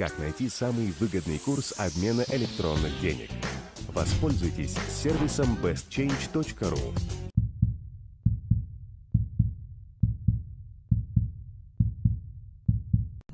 как найти самый выгодный курс обмена электронных денег. Воспользуйтесь сервисом bestchange.ru.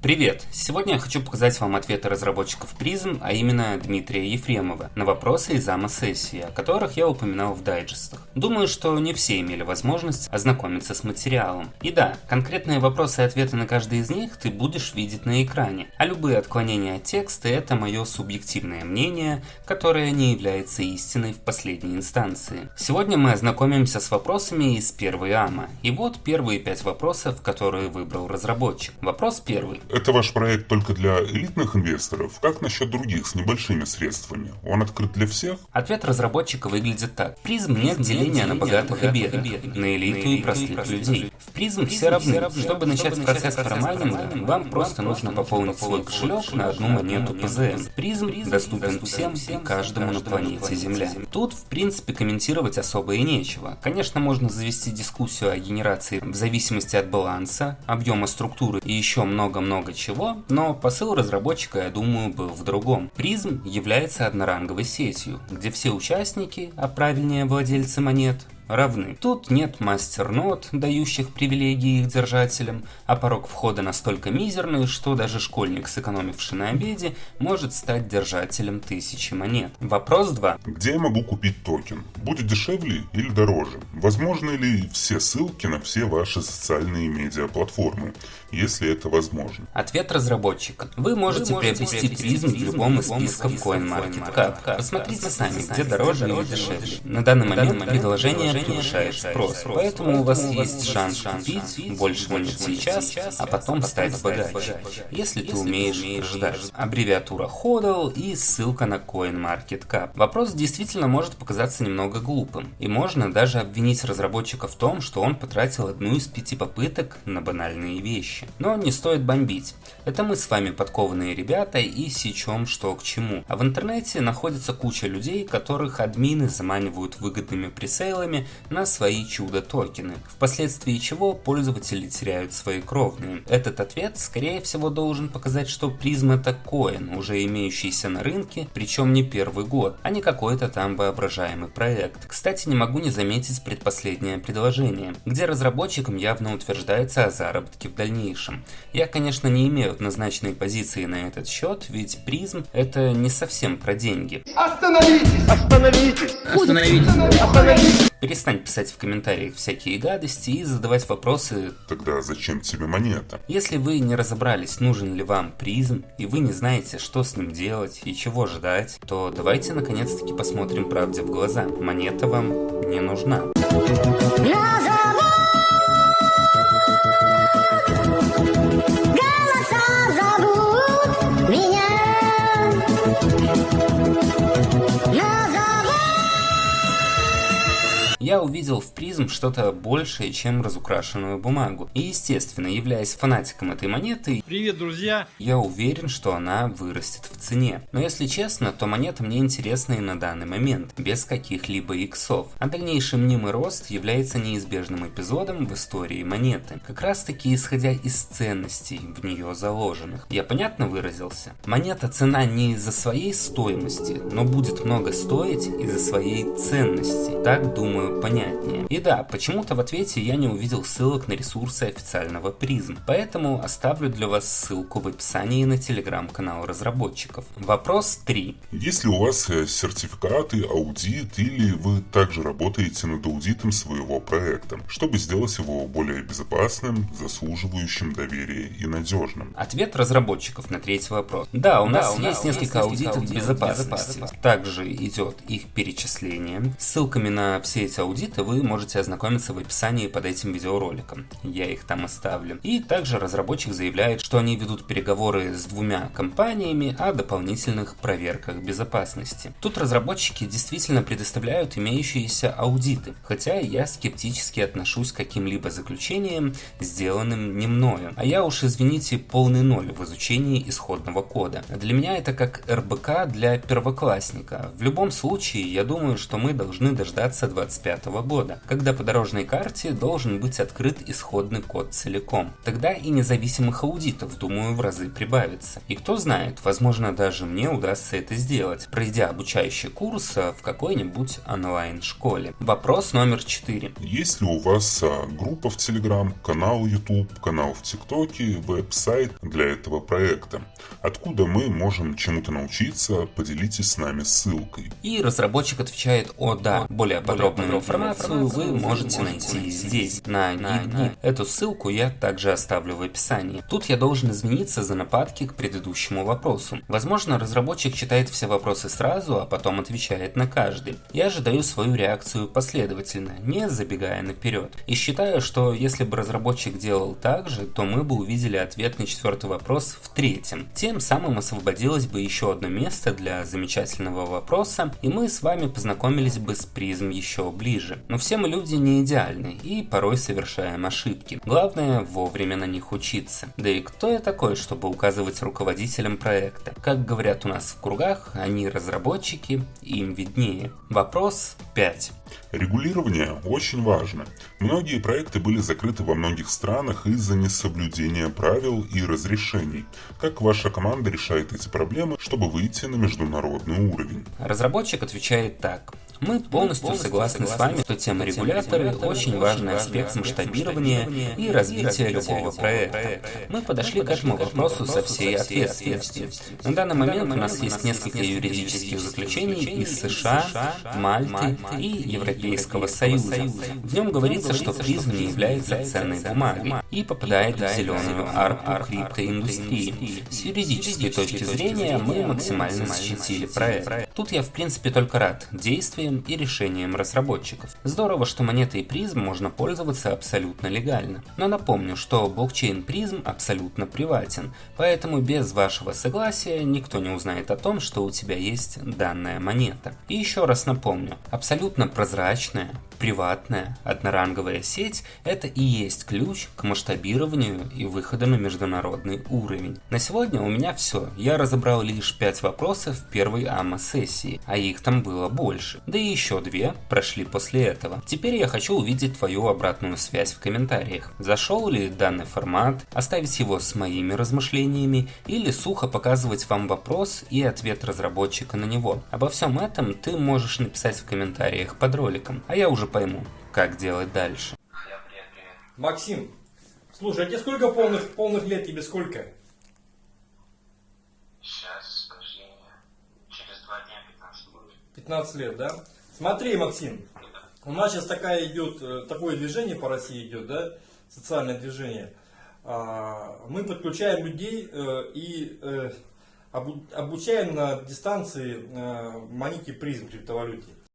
Привет! Сегодня я хочу показать вам ответы разработчиков призм, а именно Дмитрия Ефремова, на вопросы из АМА-сессии, о которых я упоминал в дайджестах. Думаю, что не все имели возможность ознакомиться с материалом. И да, конкретные вопросы и ответы на каждый из них ты будешь видеть на экране, а любые отклонения от текста это мое субъективное мнение, которое не является истиной в последней инстанции. Сегодня мы ознакомимся с вопросами из первой АМА. И вот первые пять вопросов, которые выбрал разработчик. Вопрос первый. Это ваш проект только для элитных инвесторов? Как насчет других с небольшими средствами? Он открыт для всех? Ответ разработчика выглядит так. Призм нет деления на богатых и бедных, на элиту и простых людей. В призм все равны. Чтобы начать процесс парамайнинга, вам просто нужно пополнить свой кошелек на одну монету ПЗМ. Призм доступен всем и каждому на планете Земля. Тут, в принципе, комментировать особо и нечего. Конечно, можно завести дискуссию о генерации в зависимости от баланса, объема структуры и еще много-много много чего, но посыл разработчика, я думаю, был в другом. Призм является одноранговой сетью, где все участники, а правильнее владельцы монет, равны. Тут нет мастер-нот, дающих привилегии их держателям, а порог входа настолько мизерный, что даже школьник, сэкономивший на обеде, может стать держателем тысячи монет. Вопрос 2. Где я могу купить токен? Будет дешевле или дороже? Возможны ли все ссылки на все ваши социальные медиаплатформы, если это возможно? Ответ разработчика. Вы можете, Вы можете приобрести призм в любом из списков CoinMarketCap. Посмотрите сами, где дороже или дешевле. На данный момент предложение превышает спрос. Поэтому у вас есть шанс купить больше монет сейчас, а потом стать богаче, если ты умеешь ждать. Аббревиатура HODL и ссылка на CoinMarketCap. Вопрос действительно может показаться немного глупым, и можно даже обвинить разработчика в том, что он потратил одну из пяти попыток на банальные вещи. Но не стоит бомбить. Это мы с вами подкованные ребята и сечем что к чему. А в интернете находится куча людей, которых админы заманивают выгодными пресейлами на свои чудо-токены, впоследствии чего пользователи теряют свои кровные. Этот ответ, скорее всего, должен показать, что призм это коин, уже имеющийся на рынке, причем не первый год, а не какой-то там воображаемый проект. Кстати, не могу не заметить предпоследнее предложение, где разработчикам явно утверждается о заработке в дальнейшем. Я, конечно, не имею однозначной позиции на этот счет, ведь призм это не совсем про деньги. Остановитесь! Остановитесь! Остановитесь! Остановитесь! Перестань писать в комментариях всякие гадости и задавать вопросы. Тогда зачем тебе монета? Если вы не разобрались, нужен ли вам призм, и вы не знаете, что с ним делать и чего ждать, то давайте наконец-таки посмотрим правде в глаза. Монета вам не нужна. Я увидел в призм что-то большее, чем разукрашенную бумагу. И естественно, являясь фанатиком этой монеты, Привет, друзья! Я уверен, что она вырастет в цене. Но если честно, то монета мне интересна и на данный момент, без каких-либо иксов. А дальнейший мнимый рост является неизбежным эпизодом в истории монеты. Как раз таки исходя из ценностей в нее заложенных. Я понятно выразился? Монета цена не из-за своей стоимости, но будет много стоить из-за своей ценности. Так думаю понятнее. И да, почему-то в ответе я не увидел ссылок на ресурсы официального призм, поэтому оставлю для вас ссылку в описании на телеграм-канал разработчиков. Вопрос 3. Если у вас э, сертификаты, аудит или вы также работаете над аудитом своего проекта, чтобы сделать его более безопасным, заслуживающим доверия и надежным? Ответ разработчиков на третий вопрос. Да, у нас, да, у нас есть несколько аудитов безопасности. безопасности. Также идет их перечисление. Ссылками на все эти аудиты вы можете ознакомиться в описании под этим видеороликом. Я их там оставлю. И также разработчик заявляет, что они ведут переговоры с двумя компаниями о дополнительных проверках безопасности. Тут разработчики действительно предоставляют имеющиеся аудиты, хотя я скептически отношусь к каким-либо заключениям, сделанным не мною. А я уж, извините, полный ноль в изучении исходного кода. Для меня это как РБК для первоклассника. В любом случае, я думаю, что мы должны дождаться 25 2005 года, когда по дорожной карте должен быть открыт исходный код целиком. Тогда и независимых аудитов, думаю, в разы прибавится. И кто знает, возможно даже мне удастся это сделать, пройдя обучающий курс в какой-нибудь онлайн-школе. Вопрос номер 4. Есть ли у вас а, группа в Telegram, канал YouTube, канал в ТикТоке, веб-сайт для этого проекта? Откуда мы можем чему-то научиться? Поделитесь с нами ссылкой. И разработчик отвечает «О да». Более подробную информацию вы можете найти здесь, на Гигни. Эту ссылку я также оставлю в описании. Тут я должен извиниться за нападки к предыдущему вопросу. Возможно, разработчик читает все вопросы сразу, а потом отвечает на каждый. Я же даю свою реакцию последовательно, не забегая наперед. И считаю, что если бы разработчик делал так же, то мы бы увидели ответ на четвертый вопрос в третьем. Тем самым освободилось бы еще одно место для замечательного вопроса, и мы с вами познакомились бы с призм еще ближе. Но все мы люди не идеальны и порой совершаем ошибки. Главное вовремя на них учиться. Да и кто я такой, чтобы указывать руководителям проекта? Как говорят у нас в кругах, они разработчики, им виднее. Вопрос 5. Регулирование очень важно. Многие проекты были закрыты во многих странах из-за несоблюдения правил и разрешений. Как ваша команда решает эти проблемы, чтобы выйти на международный уровень? Разработчик отвечает так. Мы полностью согласны с вами, что тема регуляторы – очень важный аспект масштабирования и развития любого проекта. Мы подошли к этому вопросу со всей ответственностью. На данный момент у нас есть несколько юридических заключений из США, Мальты и Европейского Союза. В нем говорится, что призм не является ценной бумагой и попадает в зеленую арку криптоиндустрии. С юридической точки зрения мы максимально защитили проект. Тут я в принципе только рад действиям и решениям разработчиков. Здорово, что монетой призм можно пользоваться абсолютно легально. Но напомню, что блокчейн призм абсолютно приватен, поэтому без вашего согласия никто не узнает о том, что у тебя есть данная монета. И еще раз напомню, абсолютно прозрачная, приватная, одноранговая сеть – это и есть ключ к масштабированию и выходу на международный уровень. На сегодня у меня все. Я разобрал лишь 5 вопросов в первой АМА-сессии, а их там было больше. Да и еще две прошли после этого. Теперь я хочу увидеть твою обратную связь в комментариях. Зашел ли данный формат, оставить его с моими размышлениями или сухо показывать вам вопрос и ответ разработчика на него. Обо всем этом ты можешь написать в комментариях под роликом, а я уже пойму, как делать дальше. Максим, слушай, а тебе сколько полных, полных лет? Тебе сколько? Сейчас, подожди, через два дня 15 будет. 15 лет, да? Смотри, Максим, у нас сейчас такая идет, э, такое движение по России идет, да, социальное движение. А, Мы подключаем людей э, и э, обу- обучаем на дистанции монете призм криптовалюте.